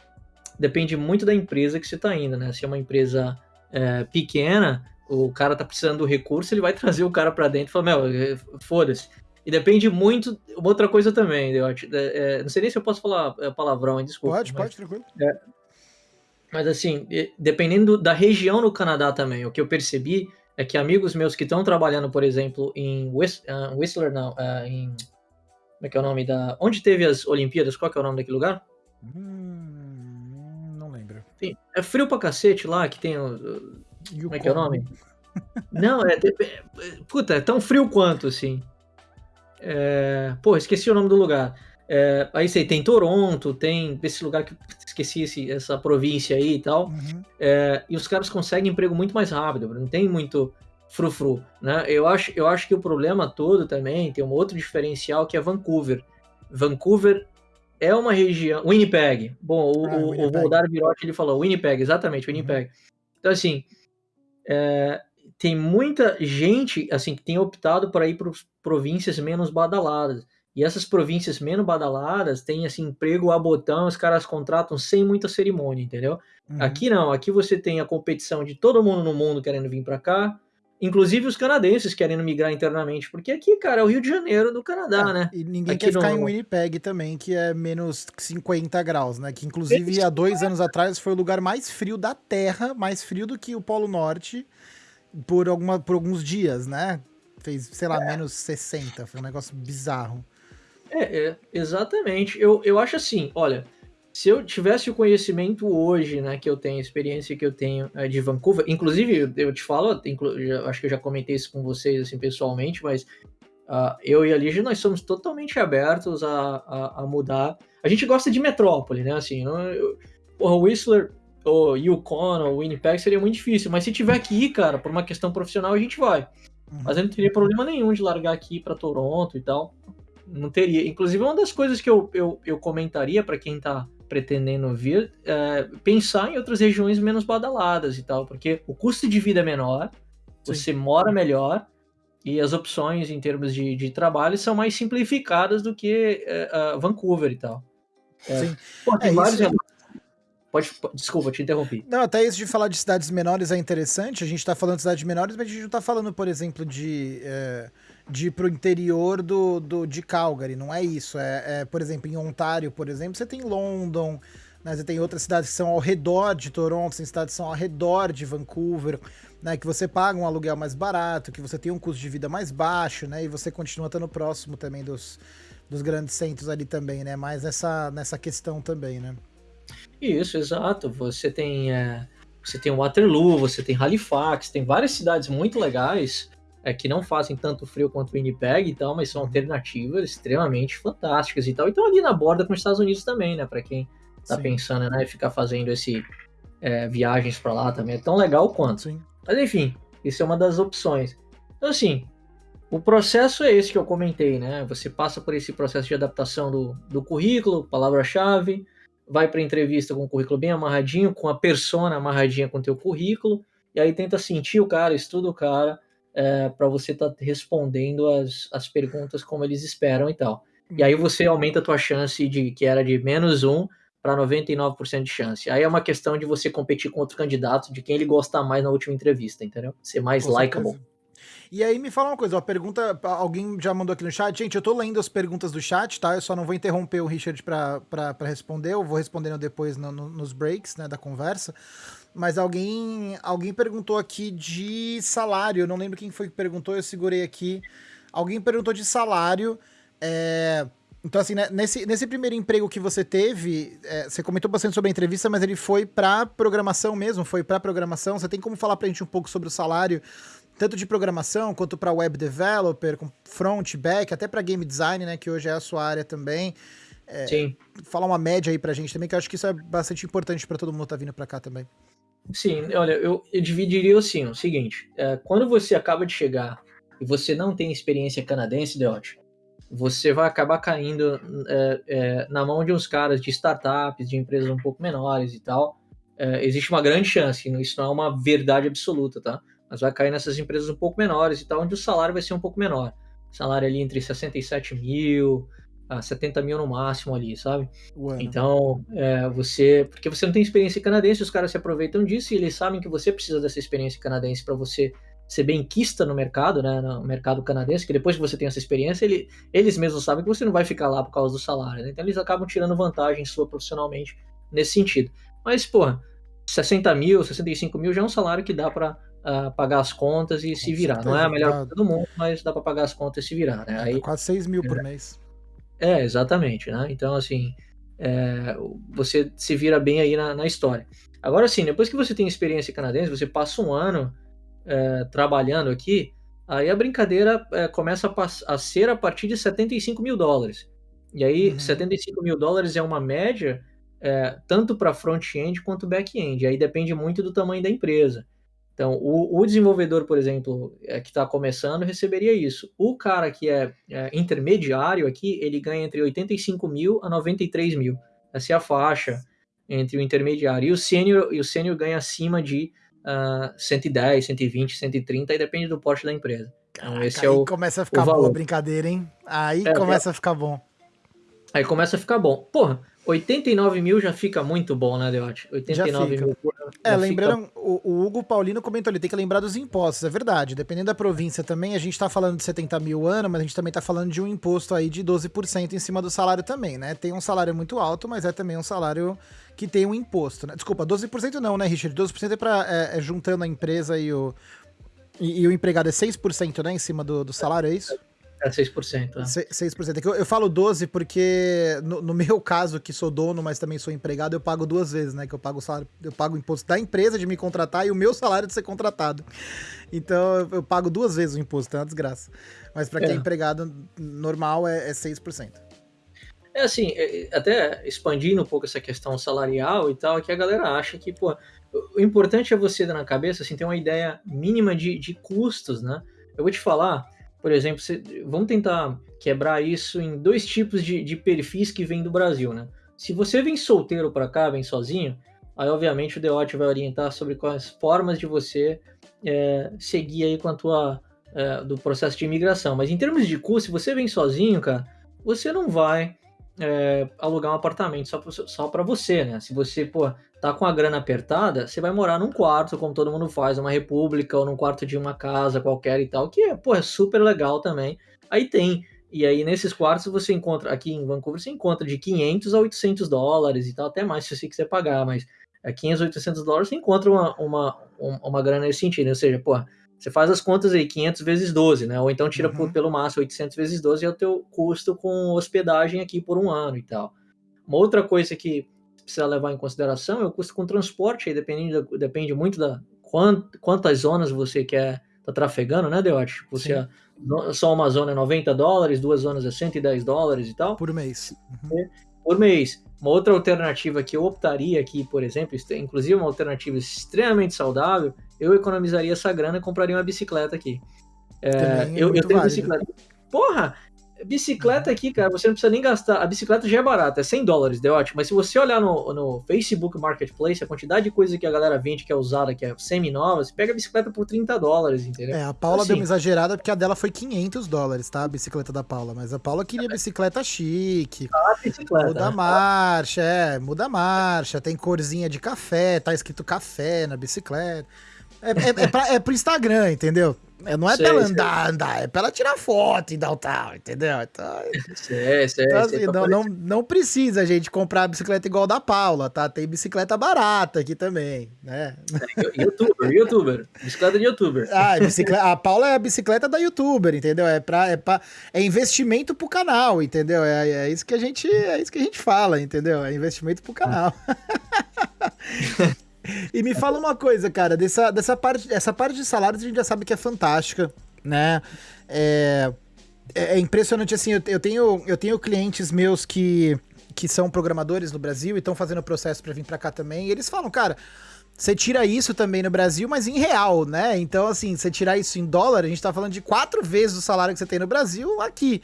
depende muito da empresa que você está indo, né? Se é uma empresa é, pequena, o cara tá precisando do recurso, ele vai trazer o cara para dentro e falar, meu, é, foda-se. E depende muito. Uma outra coisa também, eu acho, é, é, não sei nem se eu posso falar palavrão, desculpa. Pode, mas, pode, tranquilo. É, mas assim, dependendo da região no Canadá também, o que eu percebi é que amigos meus que estão trabalhando, por exemplo, em uh, Whistler, não, uh, em. Como é que é o nome da. Onde teve as Olimpíadas? Qual que é o nome daquele lugar? Hum, não lembro. Sim, é frio pra cacete lá, que tem. Uh, como é que é o nome? Não, é, é, Puta, é tão frio quanto, assim. É, pô, esqueci o nome do lugar. É, aí sei, tem Toronto, tem esse lugar que esqueci esse, essa província aí e tal. Uhum. É, e os caras conseguem emprego muito mais rápido, não tem muito frufru, né? Eu acho, eu acho que o problema todo também tem um outro diferencial que é Vancouver. Vancouver é uma região. Winnipeg. Bom, o, ah, o, Winnipeg. o Voldar Virotti ele falou Winnipeg, exatamente, Winnipeg. Uhum. Então, assim, é, tem muita gente assim que tem optado para ir para províncias menos badaladas. E essas províncias menos badaladas têm assim emprego a botão, os caras contratam sem muita cerimônia, entendeu? Uhum. Aqui não, aqui você tem a competição de todo mundo no mundo querendo vir para cá, inclusive os canadenses querendo migrar internamente, porque aqui, cara, é o Rio de Janeiro do Canadá, é, né? E ninguém aqui quer ficar no... em Winnipeg também, que é menos 50 graus, né? Que inclusive há dois anos atrás foi o lugar mais frio da Terra, mais frio do que o Polo Norte por, alguma, por alguns dias, né? Fez, sei lá, é. menos 60. Foi um negócio bizarro. É, é, exatamente. Eu, eu acho assim, olha, se eu tivesse o conhecimento hoje, né, que eu tenho, a experiência que eu tenho é, de Vancouver, inclusive, eu te falo, eu acho que eu já comentei isso com vocês, assim, pessoalmente, mas uh, eu e a Lígia, nós somos totalmente abertos a, a, a, mudar. A gente gosta de metrópole, né, assim, eu, porra, o Whistler, o Yukon, o Winnipeg seria muito difícil, mas se tiver que ir, cara, por uma questão profissional, a gente vai. Uhum. Mas eu não teria problema nenhum de largar aqui para Toronto e tal. Não teria. Inclusive, uma das coisas que eu, eu, eu comentaria para quem tá pretendendo vir, é, pensar em outras regiões menos badaladas e tal, porque o custo de vida é menor, Sim. você mora melhor e as opções em termos de, de trabalho são mais simplificadas do que é, Vancouver e tal. É, Sim. Pô, tem vários. Isso... Pode, desculpa, te interrompi. Não, até isso de falar de cidades menores é interessante. A gente tá falando de cidades menores, mas a gente não tá falando, por exemplo, de. É de ir pro interior do, do, de Calgary, não é isso. É, é, por exemplo, em Ontário, por exemplo, você tem London, né, você tem outras cidades que são ao redor de Toronto, tem cidades que são ao redor de Vancouver, né, que você paga um aluguel mais barato, que você tem um custo de vida mais baixo, né, e você continua estando próximo também dos, dos grandes centros ali também, né, mais nessa, nessa questão também, né. Isso, exato. Você tem, é, você tem Waterloo, você tem Halifax, tem várias cidades muito legais é, que não fazem tanto frio quanto o Winnipeg e tal, mas são alternativas extremamente fantásticas e tal. E estão ali na borda com os Estados Unidos também, né? Para quem tá Sim. pensando, né, ficar fazendo esse é, viagens para lá também é tão legal quanto. Sim. Mas enfim, isso é uma das opções. Então assim, o processo é esse que eu comentei, né? Você passa por esse processo de adaptação do, do currículo, palavra-chave, vai para entrevista com o currículo bem amarradinho, com a persona amarradinha com o teu currículo, e aí tenta sentir o cara, estuda o cara, é, para você estar tá respondendo as, as perguntas como eles esperam e tal. E aí você aumenta a tua chance de que era de menos um para 99% de chance. Aí é uma questão de você competir com outro candidato, de quem ele gosta mais na última entrevista, entendeu? Ser mais com likable. Certeza. E aí me fala uma coisa, a pergunta, alguém já mandou aqui no chat, gente, eu tô lendo as perguntas do chat, tá? Eu só não vou interromper o Richard para responder, eu vou respondendo depois no, no, nos breaks, né, da conversa. Mas alguém, alguém perguntou aqui de salário. Eu não lembro quem foi que perguntou, eu segurei aqui. Alguém perguntou de salário. É... Então, assim, né, nesse, nesse primeiro emprego que você teve, é, você comentou bastante sobre a entrevista, mas ele foi para programação mesmo, foi para programação. Você tem como falar para a gente um pouco sobre o salário, tanto de programação quanto para web developer, com front, back, até para game design, né, que hoje é a sua área também. É, Sim. Falar uma média aí para a gente também, que eu acho que isso é bastante importante para todo mundo que tá vindo para cá também. Sim, olha, eu, eu dividiria assim, o seguinte, é, quando você acaba de chegar e você não tem experiência canadense, Deote, você vai acabar caindo é, é, na mão de uns caras de startups, de empresas um pouco menores e tal. É, existe uma grande chance, isso não é uma verdade absoluta, tá? Mas vai cair nessas empresas um pouco menores e tal, onde o salário vai ser um pouco menor. Salário ali entre 67 mil, a 70 mil no máximo ali, sabe? Então, é, você. Porque você não tem experiência canadense, os caras se aproveitam disso e eles sabem que você precisa dessa experiência canadense para você ser bem quista no mercado, né? No mercado canadense, que depois que você tem essa experiência, ele, eles mesmos sabem que você não vai ficar lá por causa do salário, né? Então eles acabam tirando vantagem sua profissionalmente nesse sentido. Mas, pô, 60 mil, 65 mil já é um salário que dá para uh, ah, pagar as contas e se virar. Não é a melhor coisa do mundo, mas dá para pagar as contas e se virar, né? Aí, quase 6 mil por é. mês. É, exatamente, né? Então, assim, é, você se vira bem aí na, na, história. Agora, sim, depois que você tem experiência canadense, você passa um ano é, trabalhando aqui, aí a brincadeira é, começa a, a, ser a partir de 75 mil dólares. E aí, uhum. 75 mil dólares é uma média é, tanto para front-end quanto back-end. Aí depende muito do tamanho da empresa. Então, o, o desenvolvedor, por exemplo, é, que está começando, receberia isso. O cara que é, é, intermediário aqui, ele ganha entre 85 mil a 93 mil. Essa é a faixa entre o intermediário. E o sênior, e o sênior ganha acima de uh, 110, 120, 130, e depende do porte da empresa. Então, Caraca, esse é o, aí começa a ficar boa a brincadeira, hein? Aí é, começa a ficar bom. Aí começa a ficar bom. Porra, 89 mil já fica muito bom, né, Deote? 89 mil. É, lembrando, fica... o, o, Hugo Paulino comentou ali, tem que lembrar dos impostos, é verdade. Dependendo da província também, a gente tá falando de 70 mil ano, mas a gente também tá falando de um imposto aí de 12% em cima do salário também, né? Tem um salário muito alto, mas é também um salário que tem um imposto, né? Desculpa, 12% não, né, Richard? 12% é, pra, é, é juntando a empresa e o, e, e, o empregado é 6%, né, em cima do, do salário, é isso? É 6%. É. 6%. É que eu, eu falo 12 porque, no, no, meu caso, que sou dono, mas também sou empregado, eu pago duas vezes, né? Que eu pago o salário, eu pago o imposto da empresa de me contratar e o meu salário de ser contratado. Então eu, eu pago duas vezes o imposto, é uma desgraça. Mas para quem é, é empregado normal é, é 6%. É assim, é, até expandindo um pouco essa questão salarial e tal, é que a galera acha que, pô, o importante é você dar na cabeça, assim, ter uma ideia mínima de, de custos, né? Eu vou te falar, por exemplo, vamos tentar quebrar isso em dois tipos de, de perfis que vêm do Brasil, né? Se você vem solteiro para cá, vem sozinho, aí obviamente o Deote vai orientar sobre quais formas de você é, seguir aí com a tua é, do processo de imigração. Mas em termos de custo, se você vem sozinho, cara, você não vai é, alugar um apartamento só para só pra você, né? Se você, pô, tá com a grana apertada, você vai morar num quarto, como todo mundo faz, uma república ou num quarto de uma casa qualquer e tal, que é, pô, é super legal também. Aí tem. E aí nesses quartos você encontra, aqui em Vancouver, você encontra de 500 a 800 dólares e tal, até mais se você quiser pagar, mas é 500, 800 dólares você encontra uma, uma, uma grana nesse sentido. Ou seja, pô, você faz as contas aí, 500 vezes 12, né? Ou então tira uhum. por, pelo máximo 800 vezes 12 é o teu custo com hospedagem aqui por um ano e tal. Uma outra coisa que precisa levar em consideração é o custo com transporte, aí depende, depende muito da quant, quantas zonas você quer tá trafegando, né, Deote? Tipo, se é, só uma zona é 90 dólares, duas zonas é 110 dólares e tal. Por mês. Uhum. Por mês. Uma outra alternativa que eu optaria aqui, por exemplo, inclusive uma alternativa extremamente saudável, eu economizaria essa grana e compraria uma bicicleta aqui. É, é eu, eu tenho válido. bicicleta. Porra, Bicicleta aqui, cara, você não precisa nem gastar. A bicicleta já é barata, é 100 dólares, deu ótimo. Mas se você olhar no, no Facebook Marketplace, a quantidade de coisa que a galera vende que é usada, que é semi-nova, você pega a bicicleta por 30 dólares, entendeu? É, a Paula assim, deu uma exagerada porque a dela foi 500 dólares, tá? A bicicleta da Paula. Mas a Paula queria bicicleta chique. Ah, bicicleta. Muda a marcha, é, muda a marcha. Tem corzinha de café, tá escrito café na bicicleta. É, é, é, pra, é pro Instagram, entendeu? É, não é sei, pra ela andar, sei. andar, é pra ela tirar foto e dar o tal, entendeu? Então, sei, sei, então assim, não, não, não precisa a gente comprar bicicleta igual da Paula, tá? Tem bicicleta barata aqui também, né? É, youtuber, youtuber. Bicicleta de youtuber. Ah, bicicleta, a Paula é a bicicleta da youtuber, entendeu? É, pra, é, pra, é investimento pro canal, entendeu? É, é, isso que a gente, é isso que a gente fala, entendeu? É investimento pro canal. Ah. E me fala uma coisa, cara, dessa, dessa parte, essa parte de salários a gente já sabe que é fantástica, né? É, é, é impressionante, assim, eu, eu, tenho, eu tenho clientes meus que, que são programadores no Brasil e estão fazendo o processo para vir para cá também, e eles falam, cara, você tira isso também no Brasil, mas em real, né? Então, assim, você tirar isso em dólar, a gente tá falando de quatro vezes o salário que você tem no Brasil aqui,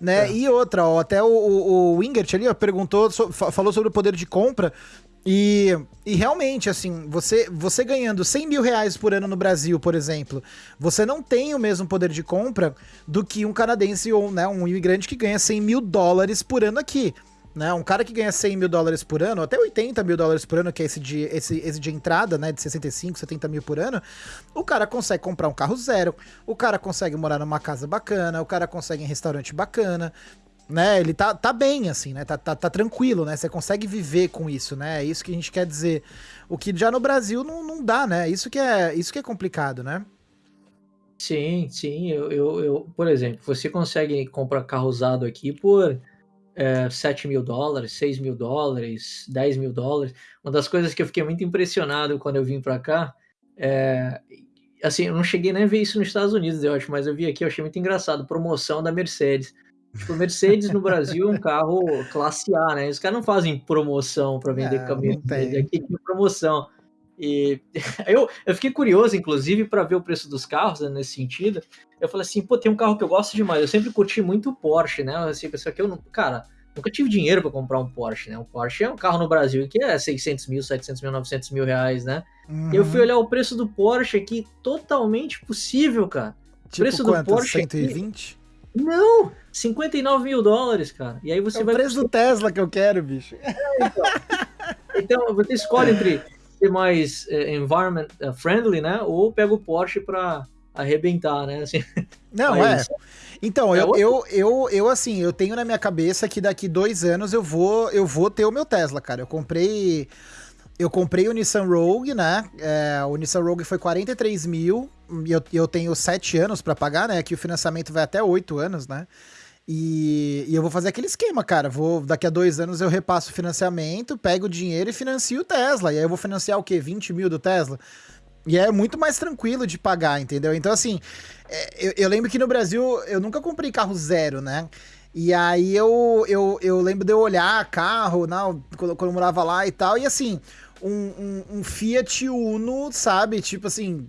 né? É. E outra, ó, até o, o, o Wingert ali, ó, perguntou, so, falou sobre o poder de compra. E, e realmente, assim, você, você ganhando 100 mil reais por ano no Brasil, por exemplo, você não tem o mesmo poder de compra do que um canadense ou né, um imigrante que ganha 100 mil dólares por ano aqui. Né? Um cara que ganha 100 mil dólares por ano, até 80 mil dólares por ano, que é esse de, esse, esse de entrada, né? De 65, 70 mil por ano, o cara consegue comprar um carro zero, o cara consegue morar numa casa bacana, o cara consegue em restaurante bacana, né? Ele tá, tá bem, assim, né? Tá, tá, tá, tranquilo, né? Você consegue viver com isso, né? É isso que a gente quer dizer. O que já no Brasil não, não dá, né? Isso que é, isso que é complicado, né? Sim, sim. Eu, eu, eu, por exemplo, você consegue comprar carro usado aqui por é, 7 mil dólares, 6 mil dólares, 10 mil dólares. Uma das coisas que eu fiquei muito impressionado quando eu vim para cá é. Assim, eu não cheguei nem a ver isso nos Estados Unidos, eu acho, mas eu vi aqui, eu achei muito engraçado. Promoção da Mercedes. Tipo, Mercedes no Brasil é um carro classe A, né? Os caras não fazem promoção para vender é, caminhão. Aqui tem promoção. E eu, eu fiquei curioso, inclusive, para ver o preço dos carros né, nesse sentido. Eu falei assim, pô, tem um carro que eu gosto demais. Eu sempre curti muito o Porsche, né? Assim, isso aqui eu não. Cara, nunca tive dinheiro para comprar um Porsche, né? O Porsche é um carro no Brasil que é 600 mil, 700 mil, 900 mil reais, né? Uhum. Eu fui olhar o preço do Porsche aqui, totalmente possível, cara. Tipo preço quanto? do Porsche. 120? Aqui, não! 59 mil dólares, cara. E aí você é vai. o preço do Tesla que eu quero, bicho. É, então. então, você escolhe entre ser mais é, environment é, friendly, né? Ou pega o Porsche pra arrebentar, né? Assim, Não, é. Então, é eu, eu, eu, eu, assim, eu tenho na minha cabeça que daqui dois anos eu vou, eu vou ter o meu Tesla, cara. Eu comprei. Eu comprei o Nissan Rogue, né? É, o Nissan Rogue foi 43 mil eu, eu tenho sete anos para pagar, né? Que o financiamento vai até oito anos, né? E, e, eu vou fazer aquele esquema, cara. Vou daqui a dois anos eu repasso o financiamento, pego o dinheiro e financio o Tesla. E aí eu vou financiar o quê? 20 mil do Tesla? E é muito mais tranquilo de pagar, entendeu? Então, assim, é, eu, eu lembro que no Brasil eu nunca comprei carro zero, né? E aí eu, eu, eu lembro de eu olhar carro, não, quando, quando eu morava lá e tal, e assim, um, um, um Fiat Uno, sabe? Tipo assim,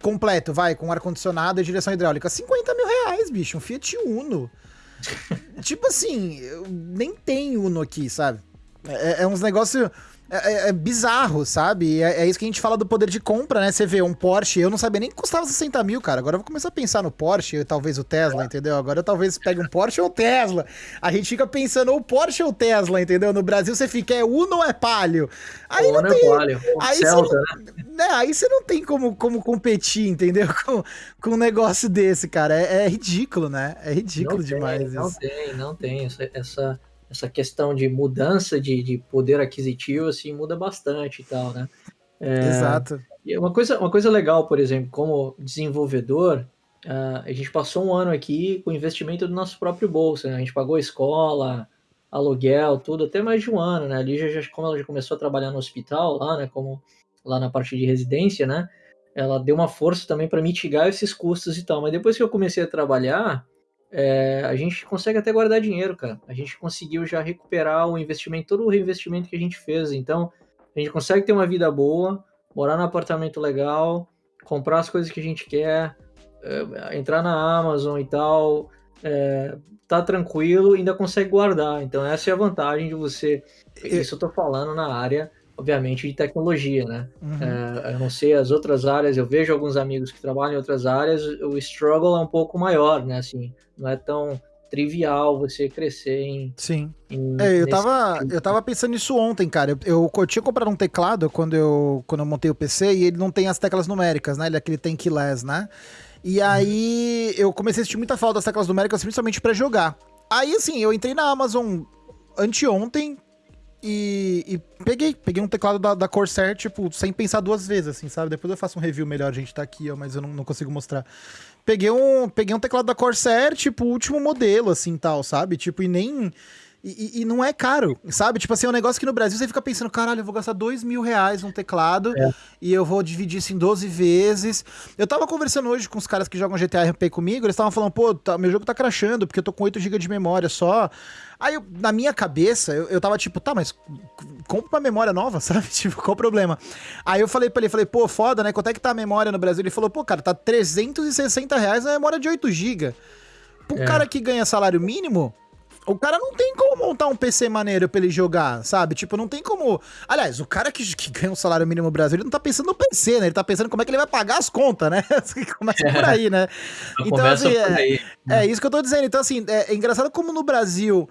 completo, vai, com ar-condicionado e direção hidráulica. 50 mil reais, bicho, um Fiat Uno. tipo assim, eu nem tem Uno aqui, sabe? É, é uns negócios é, é, é, bizarro, sabe? É, é, isso que a gente fala do poder de compra, né? Você vê um Porsche, eu não sabia nem que custava 60 mil, cara. Agora eu vou começar a pensar no Porsche, talvez o Tesla, entendeu? Agora eu talvez pegue um Porsche ou Tesla. A gente fica pensando ou Porsche ou Tesla, entendeu? No Brasil você fica, é Uno ou é Palio? Aí Uno não é tem... é Palio. Aí Celta, você não... né? Aí você não tem como, como competir, entendeu? Com, com um negócio desse, cara. É, é ridículo, né? É ridículo não demais tem, isso. Não tem, não tem. Essa... essa essa questão de mudança de, de poder aquisitivo, assim, muda bastante e tal, né? É, Exato. E uma coisa, uma coisa legal, por exemplo, como desenvolvedor, uh, a gente passou um ano aqui com investimento do nosso próprio bolso, né? A gente pagou escola, aluguel, tudo, até mais de um ano, né? Ali já, já como ela já começou a trabalhar no hospital lá, né? Como lá na parte de residência, né? Ela deu uma força também para mitigar esses custos e tal. Mas depois que eu comecei a trabalhar, é, a gente consegue até guardar dinheiro, cara. A gente conseguiu já recuperar o investimento, todo o reinvestimento que a gente fez. Então, a gente consegue ter uma vida boa, morar num apartamento legal, comprar as coisas que a gente quer, é, entrar na Amazon e tal, é, tá tranquilo, ainda consegue guardar. Então, essa é a vantagem de você. Isso eu tô falando na área obviamente, de tecnologia, né? Uhum. É, eu não sei as outras áreas, eu vejo alguns amigos que trabalham em outras áreas, o struggle é um pouco maior, né? Assim, não é tão trivial você crescer em. Sim. Em, é, eu tava, eu tava pensando nisso ontem, cara. Eu, eu, eu, tinha comprado um teclado quando eu, quando eu montei o PC e ele não tem as teclas numéricas, né? Ele é aquele tem keyless, né? E uhum. aí eu comecei a sentir muita falta das teclas numéricas, principalmente para jogar. Aí, assim, eu entrei na Amazon anteontem, e, e, peguei, peguei um teclado da, da, Corsair, tipo, sem pensar duas vezes, assim, sabe? Depois eu faço um review melhor, a gente tá aqui, ó, mas eu não, não consigo mostrar. Peguei um, peguei um teclado da Corsair, tipo, último modelo, assim, tal, sabe? Tipo, e nem... E, e, não é caro, sabe? Tipo assim, é um negócio que no Brasil você fica pensando, caralho, eu vou gastar dois mil reais num teclado é. e eu vou dividir isso em 12 vezes. Eu tava conversando hoje com os caras que jogam GTA RP comigo, eles estavam falando, pô, tá, meu jogo tá crashando porque eu tô com 8 GB de memória só. Aí, eu, na minha cabeça, eu, eu tava tipo, tá, mas compra uma memória nova, sabe? Tipo, qual o problema? Aí eu falei pra ele, falei, pô, foda, né? Quanto é que tá a memória no Brasil? Ele falou, pô, cara, tá 360 reais a memória de 8 GB. Pro é. cara que ganha salário mínimo, o cara não tem como montar um PC maneiro pra ele jogar, sabe? Tipo, não tem como. Aliás, o cara que, que ganha um salário mínimo no Brasil, ele não tá pensando no PC, né? Ele tá pensando como é que ele vai pagar as contas, né? Começa por aí, né? então, assim, é, é, isso que eu tô dizendo. Então, assim, é, é engraçado como no Brasil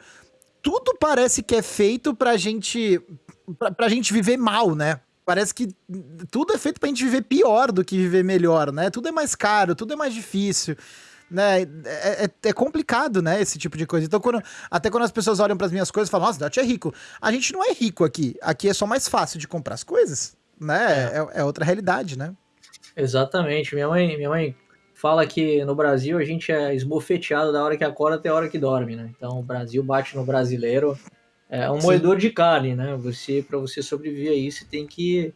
tudo parece que é feito pra gente. Pra, pra gente viver mal, né? Parece que tudo é feito pra gente viver pior do que viver melhor, né? Tudo é mais caro, tudo é mais difícil né? É, é, é, complicado, né? Esse tipo de coisa. Então, quando, até quando as pessoas olham para as minhas coisas e falam, nossa, Dati é rico. A gente não é rico aqui. Aqui é só mais fácil de comprar as coisas, né? É, é, é outra realidade, né? Exatamente. Minha mãe, minha mãe fala que no Brasil a gente é esbofeteado da hora que acorda até a hora que dorme, né? Então o Brasil bate no brasileiro. É um Sim. moedor de carne, né? Você, para você sobreviver a isso, tem que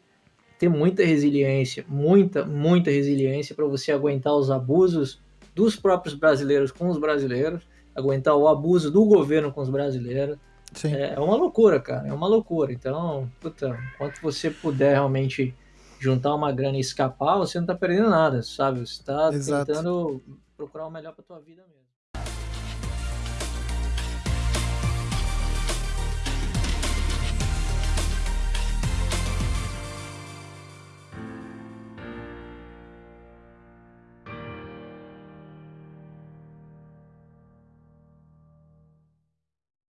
ter muita resiliência, muita, muita resiliência para você aguentar os abusos dos próprios brasileiros com os brasileiros, aguentar o abuso do governo com os brasileiros. É, é, uma loucura, cara, é uma loucura. Então, puta, quanto você puder realmente juntar uma grana e escapar, você não tá perdendo nada, sabe? Você tá Exato. tentando procurar o melhor pra tua vida mesmo.